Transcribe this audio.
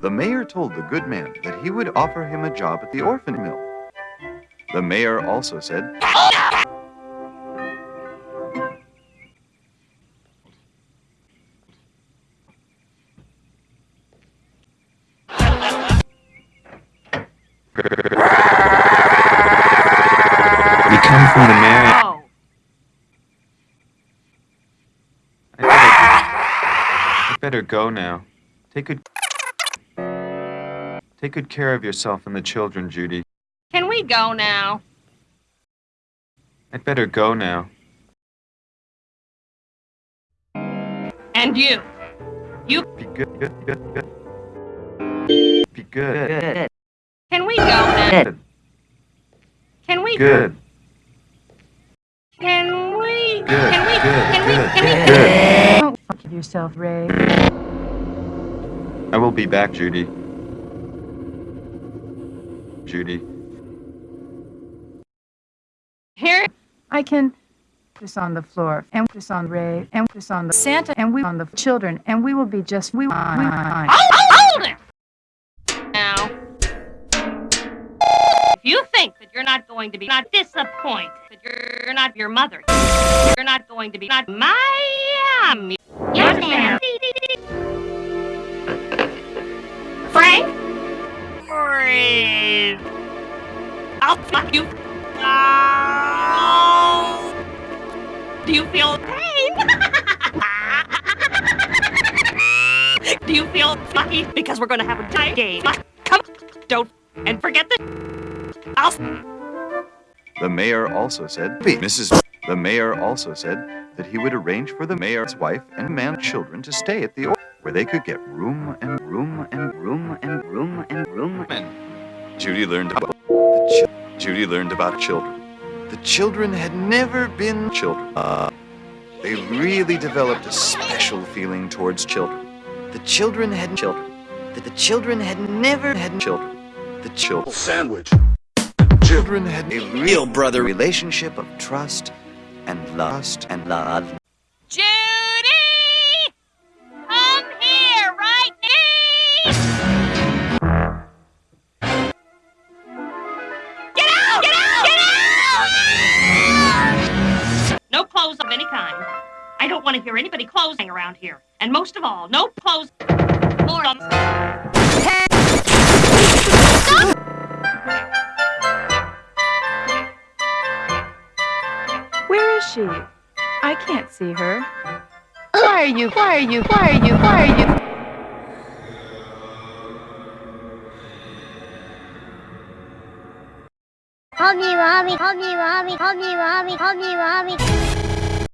The mayor told the good man that he would offer him a job at the orphan mill. The mayor also said, We come from the mayor. Oh, I better, go now. Take good. Take good care of yourself and the children, Judy. can we go now? I'd better go now. And you? You. Be good, good, good, good. Be good. Can we go now? Can we? Good. Can we? Good, Can we? good, Can we? good, Can we? good. Don't fuck yourself, Ray. I will be back, Judy. Judy. Here. I can put this on the floor and put this on Ray and put this on the Santa and we on the children and we will be just we. we fine. Hold it. Now, if you think that you're not going to be not disappointed, that you're not your mother, you're not going to be not Miami. Yes, ma'am. Frank. Freeze. I'll fuck you. Oh. Do you feel pain? Do you feel lucky? Because we're gonna have a tight game. Come, don't, and forget the. I'll. The mayor also said, Mrs. The mayor also said that he would arrange for the mayor's wife and man children to stay at the or- where they could get room and room and room and room and room and Judy learned about the chi- Judy learned about children. The children had never been children. Uh, they really developed a special feeling towards children. The children had children. The, the children had never had children. The children Sandwich. children had a real brother relationship of trust and lust and love. Judy! Come here right now! Get out! Get out! Get out! No clothes of any kind. I don't want to hear anybody closing around here. And most of all, no clothes. Or Where is she? I can't see her. Why are you? Why are you? Why are you? Why are you? Call me Robbie, call me Robbie, call me Robbie, call me Robbie.